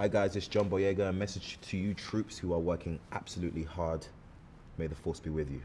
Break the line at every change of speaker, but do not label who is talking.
Hi guys, it's John Boyega. A message to you troops who are working absolutely hard. May the force be with you.